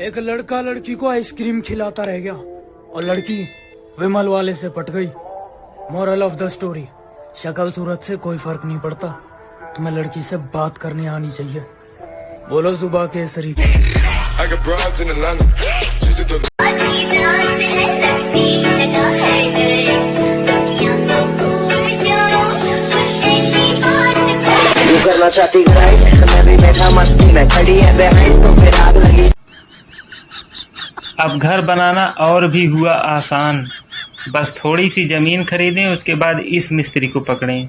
एक लड़का लड़की को आइसक्रीम खिलाता रह गया और लड़की विमल वाले से पट गई। मॉरल ऑफ़ द स्टोरी शक्ल सूरत से कोई फ़र्क नहीं पड़ता। तुम्हें लड़की से बात करने आनी चाहिए। बोलो सुबह the तू करना चाहती ग्राइंड मैं भी बैठा मस्ती में खड़ी है बेहाइंड तो फिर आग लगी। अब घर बनाना और भी हुआ आसान। बस थोड़ी सी ज़मीन खरीदें, उसके बाद इस मिस्त्री को पकड़ें।